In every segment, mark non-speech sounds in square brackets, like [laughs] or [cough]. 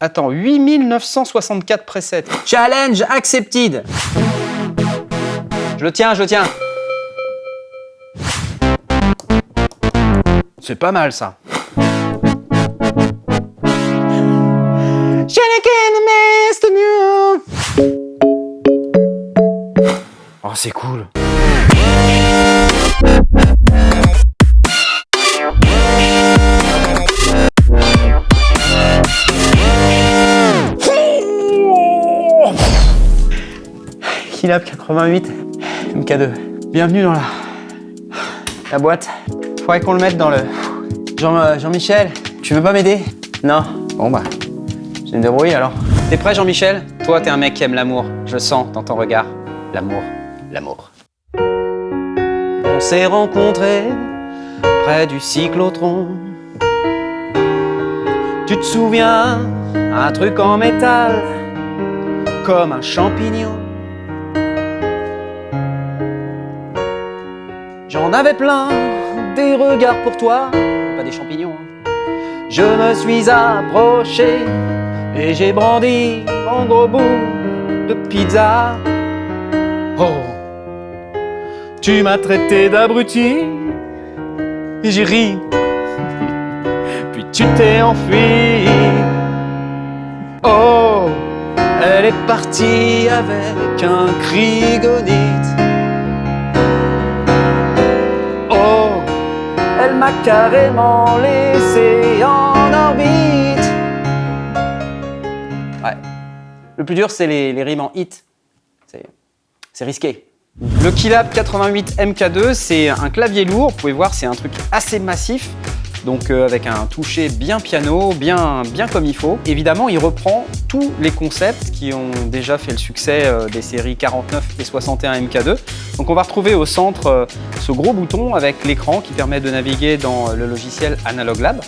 Attends, 8964 presets. Challenge accepted. Je le tiens, je le tiens. C'est pas mal ça. Oh, c'est cool. Kilab 88 MK2. Bienvenue dans la, la boîte. Faudrait qu'on le mette dans le... Euh, Jean-Michel, tu veux pas m'aider? Non? Bon bah, je me débrouiller alors. T'es prêt Jean-Michel? Toi, t'es un mec qui aime l'amour. Je sens dans ton regard. L'amour, l'amour. On s'est rencontrés près du cyclotron. Tu te souviens, un truc en métal, comme un champignon. J'en avais plein des regards pour toi, pas des champignons. Je me suis approché et j'ai brandi mon gros bout de pizza. Oh, tu m'as traité d'abruti et j'ai ri. Puis tu t'es enfui. Oh, elle est partie avec un crigonite. Oh, m'a carrément laissé en orbite. Ouais. Le plus dur, c'est les, les rimes en hit. C'est risqué. Le Keylab 88 MK2, c'est un clavier lourd. Vous pouvez voir, c'est un truc assez massif. Donc euh, avec un toucher bien piano, bien, bien comme il faut. Évidemment, il reprend tous les concepts qui ont déjà fait le succès euh, des séries 49 et 61 MK2. Donc on va retrouver au centre euh, ce gros bouton avec l'écran qui permet de naviguer dans le logiciel Analog Lab.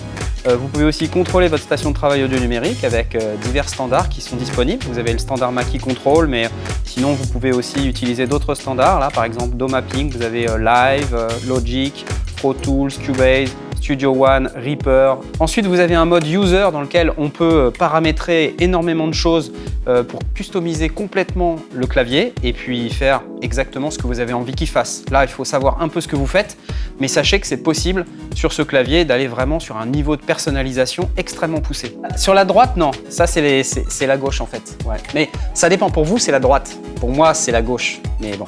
Vous pouvez aussi contrôler votre station de travail audio numérique avec divers standards qui sont disponibles. Vous avez le standard Mackie Control, mais sinon vous pouvez aussi utiliser d'autres standards. Là, par exemple, Do Mapping, vous avez Live, Logic, Pro Tools, Cubase, Studio One, Reaper. Ensuite, vous avez un mode user dans lequel on peut paramétrer énormément de choses euh, pour customiser complètement le clavier et puis faire exactement ce que vous avez envie qu'il fasse. Là, il faut savoir un peu ce que vous faites, mais sachez que c'est possible sur ce clavier d'aller vraiment sur un niveau de personnalisation extrêmement poussé. Sur la droite, non. Ça, c'est la gauche en fait. Ouais. Mais ça dépend. Pour vous, c'est la droite. Pour moi, c'est la gauche. Mais bon.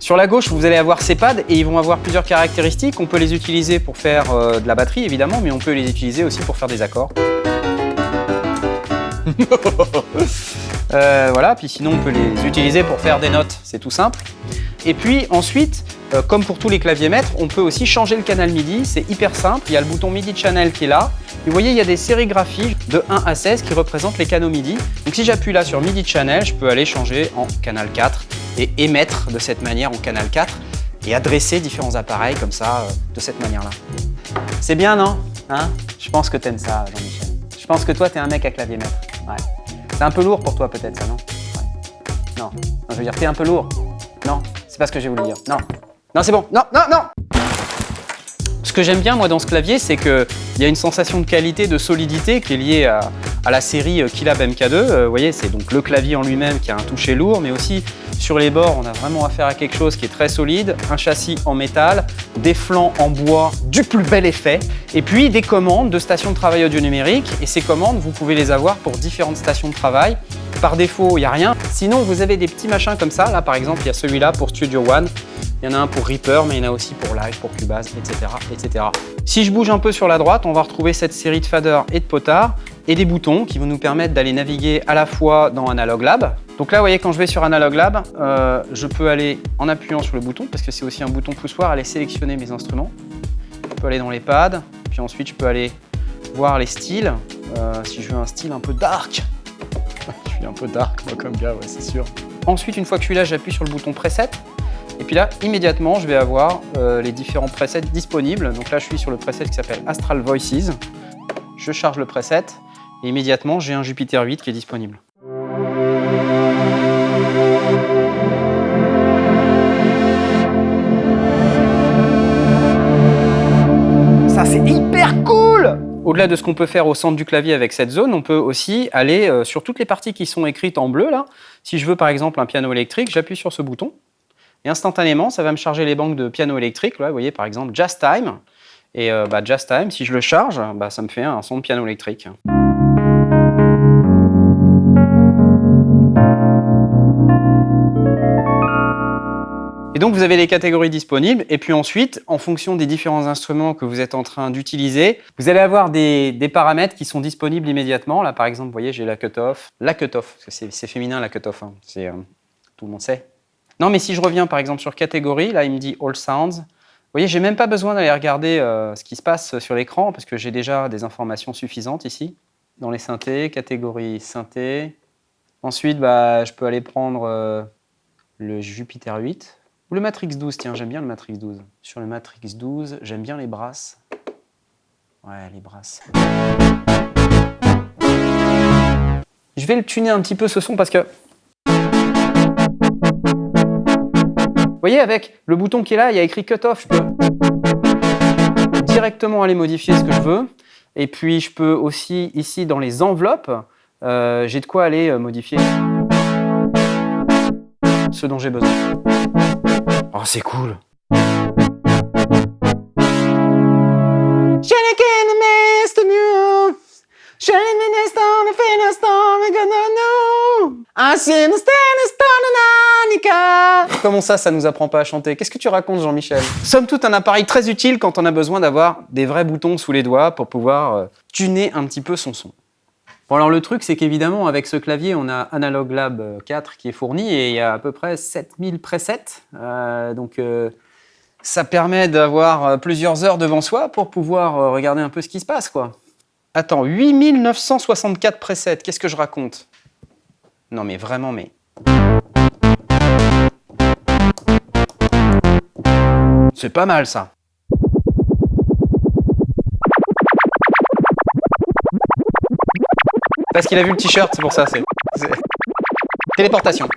Sur la gauche, vous allez avoir ces pads et ils vont avoir plusieurs caractéristiques. On peut les utiliser pour faire euh, de la batterie, évidemment, mais on peut les utiliser aussi pour faire des accords. [laughs] Euh, voilà, puis sinon on peut les utiliser pour faire des notes, c'est tout simple. Et puis ensuite, euh, comme pour tous les claviers maîtres, on peut aussi changer le canal MIDI, c'est hyper simple, il y a le bouton MIDI Channel qui est là. Et vous voyez, il y a des sérigraphies de 1 à 16 qui représentent les canaux MIDI. Donc si j'appuie là sur MIDI Channel, je peux aller changer en canal 4 et émettre de cette manière en canal 4 et adresser différents appareils comme ça, euh, de cette manière-là. C'est bien, non? Hein? Je pense que t'aimes ça, Jean-Michel. Je pense que toi, t'es un mec à clavier maître. Ouais. C'est un peu lourd pour toi, peut-être, ça, non? Ouais. Non. Non, je veux dire, t'es un peu lourd. Non, c'est pas ce que j'ai voulu dire. Non. Non, c'est bon. Non, non, non Ce que j'aime bien, moi, dans ce clavier, c'est qu'il y a une sensation de qualité, de solidité qui est liée à, la série euh, Keylab MK2. Euh, vous voyez, c'est donc le clavier en lui-même qui a un toucher lourd, mais aussi sur les bords, on a vraiment affaire à quelque chose qui est très solide, un châssis en métal, des flancs en bois du plus bel effet, et puis des commandes de stations de travail audio numérique. Et ces commandes, vous pouvez les avoir pour différentes stations de travail. Par défaut, il n'y a rien. Sinon, vous avez des petits machins comme ça. Là, par exemple, il y a celui-là pour Studio One. Il y en a un pour Reaper, mais il y en a aussi pour Live, pour Cubase, etc., etc. Si je bouge un peu sur la droite, on va retrouver cette série de faders et de potards et des boutons qui vont nous permettre d'aller naviguer à la fois dans Analog Lab. Donc là, vous voyez, quand je vais sur Analog Lab, euh, je peux aller en appuyant sur le bouton, parce que c'est aussi un bouton poussoir, aller sélectionner mes instruments. Je peux aller dans les pads, puis ensuite je peux aller voir les styles. Euh, si je veux un style un peu dark, suis un peu dark moi comme gars, ouais, c'est sûr. Ensuite, une fois que je suis là, j'appuie sur le bouton preset. Et puis là, immédiatement, je vais avoir euh, les différents presets disponibles. Donc là, je suis sur le preset qui s'appelle Astral Voices. Je charge le preset et immédiatement, j'ai un Jupiter 8 qui est disponible. Ça, c'est hyper cool au-delà de ce qu'on peut faire au centre du clavier avec cette zone, on peut aussi aller euh, sur toutes les parties qui sont écrites en bleu. Là. Si je veux par exemple un piano électrique, j'appuie sur ce bouton et instantanément, ça va me charger les banques de piano électrique. Là, vous voyez par exemple Jazz Time. Et euh, bah, Jazz Time, si je le charge, bah, ça me fait un son de piano électrique. Donc vous avez les catégories disponibles et puis ensuite, en fonction des différents instruments que vous êtes en train d'utiliser, vous allez avoir des, paramètres qui sont disponibles immédiatement. Là par exemple, vous voyez, j'ai la cut-off. La cut-off, c'est féminin la cut-off, hein. euh, tout le monde sait. Non mais si je reviens par exemple sur catégorie, là il me dit All Sounds. Vous voyez, j'ai même pas besoin d'aller regarder euh, ce qui se passe sur l'écran parce que j'ai déjà des informations suffisantes ici. Dans les synthés, catégorie synthé. Ensuite, bah, je peux aller prendre euh, le Jupiter 8 ou le Matrix 12, tiens, j'aime bien le Matrix 12. Sur le Matrix 12, j'aime bien les brasses. Ouais, les brasses. Je vais le tuner un petit peu ce son parce que... Vous voyez, avec le bouton qui est là, il y a écrit Cut Off. Je peux directement aller modifier ce que je veux. Et puis, je peux aussi, ici, dans les enveloppes, euh, j'ai de quoi aller euh, modifier ce dont j'ai besoin. Oh, c'est cool. Comment ça, ça nous apprend pas à chanter? Qu'est-ce que tu racontes, Jean-Michel? Somme toute, un appareil très utile quand on a besoin d'avoir des vrais boutons sous les doigts pour pouvoir euh, tuner un petit peu son son. Bon alors le truc c'est qu'évidemment avec ce clavier on a Analog Lab 4 qui est fourni et il y a à peu près 7000 presets. Euh, donc euh, ça permet d'avoir euh, plusieurs heures devant soi pour pouvoir regarder un peu ce qui se passe quoi. Attends, 8964 presets, qu'est-ce que je raconte? Non mais vraiment mais... C'est pas mal ça. Parce qu'il a vu le t-shirt, c'est pour ça. C'est téléportation.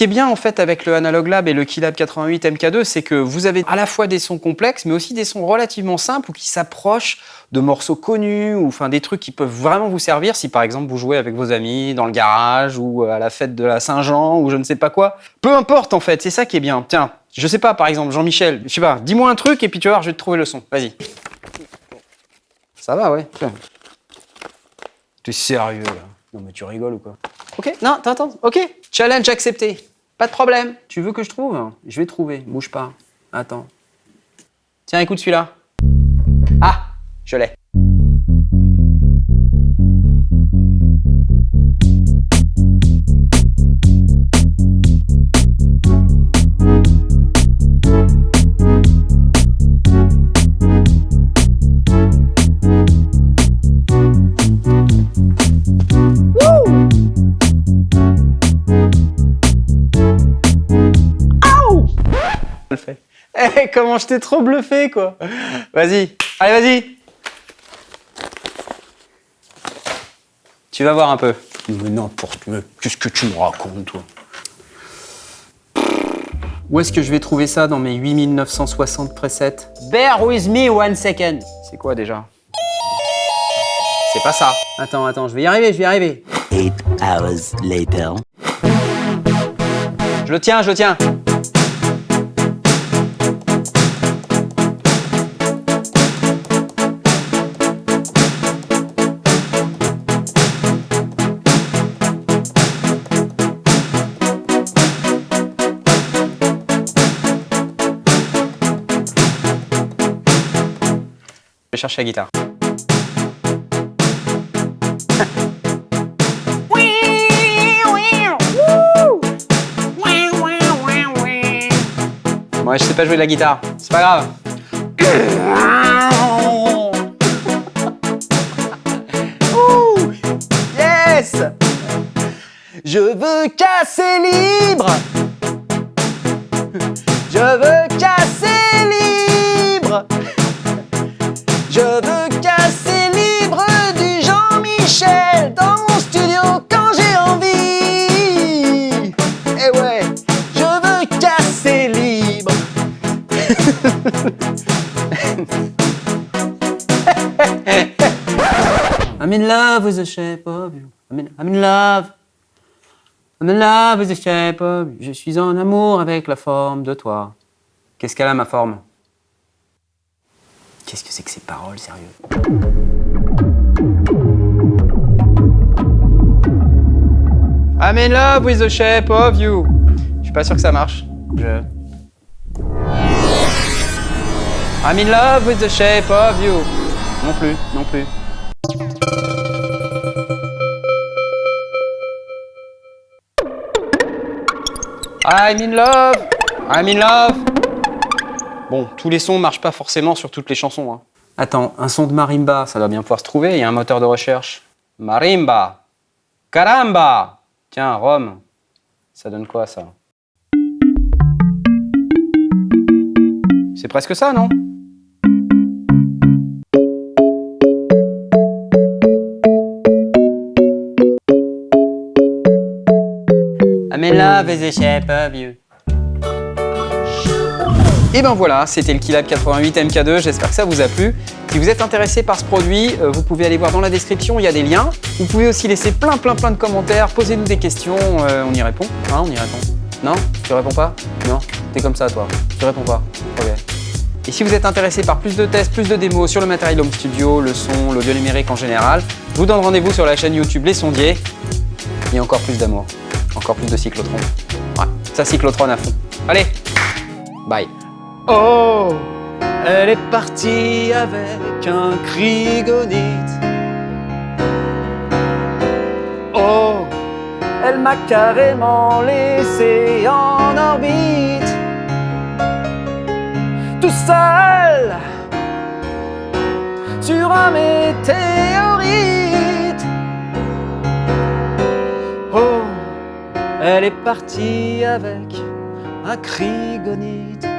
Qui est bien en fait avec le Analog Lab et le Keylab 88 MK2, c'est que vous avez à la fois des sons complexes, mais aussi des sons relativement simples ou qui s'approchent de morceaux connus ou enfin des trucs qui peuvent vraiment vous servir si par exemple vous jouez avec vos amis dans le garage ou à la fête de la Saint-Jean ou je ne sais pas quoi. Peu importe en fait, c'est ça qui est bien. Tiens, je sais pas par exemple Jean-Michel, je sais pas, dis-moi un truc et puis tu vas voir, je vais te trouver le son. Vas-y. Ça va, ouais. T'es sérieux là? Non mais tu rigoles ou quoi? Ok, non, attends, ok. Challenge accepté. Pas de problème. Tu veux que je trouve? Je vais trouver. Bouge pas. Attends. Tiens, écoute celui-là. Ah Je l'ai. Eh, comment je t'ai trop bluffé, quoi. Vas-y, allez, vas-y. Tu vas voir un peu. Mais n'importe, mais qu'est-ce que tu me racontes, toi? Où est-ce que je vais trouver ça dans mes 8960 presets Bear with me one second. C'est quoi déjà? C'est pas ça. Attends, attends, je vais y arriver, je vais y arriver. Eight hours later. Je le tiens, je le tiens. Chercher la guitare. Moi, je sais pas jouer de la guitare. C'est pas grave. yes Je veux casser libre Je veux I'm in love with the shape of you. I'm in, I'm in love. I'm in love with the shape of you. Je suis en amour avec la forme de toi. Qu'est-ce qu'elle a, ma forme? Qu'est-ce que c'est que ces paroles, sérieux? I'm in love with the shape of you. Je suis pas sûr que ça marche. Je... I'm in love with the shape of you. Non plus, non plus. I'm in love. I'm in love. Bon, tous les sons marchent pas forcément sur toutes les chansons. hein. Attends, un son de marimba, ça doit bien pouvoir se trouver. Il y a un moteur de recherche. Marimba. Caramba Tiens, Rome. Ça donne quoi, ça? C'est presque ça, non? I'm in love with the shape of you. Et ben voilà, c'était le Keylab 88 MK2, j'espère que ça vous a plu. Si vous êtes intéressé par ce produit, euh, vous pouvez aller voir dans la description, il y a des liens. Vous pouvez aussi laisser plein plein plein de commentaires, posez-nous des questions, euh, on y répond. Hein, on y répond. Non? Tu réponds pas? Non T'es comme ça toi Tu réponds pas Ok. Et si vous êtes intéressé par plus de tests, plus de démos sur le matériel Home Studio, le son, l'audio numérique en général, je vous donne rendez-vous sur la chaîne YouTube Les Sondiers. Et encore plus d'amour, encore plus de cyclotron. Ouais, ça cyclotron à fond. Allez, bye. Oh, elle est partie avec un crigonite. Oh, elle m'a carrément laissé en orbite. Tout seul sur un météorite. Elle est partie avec un crigonite.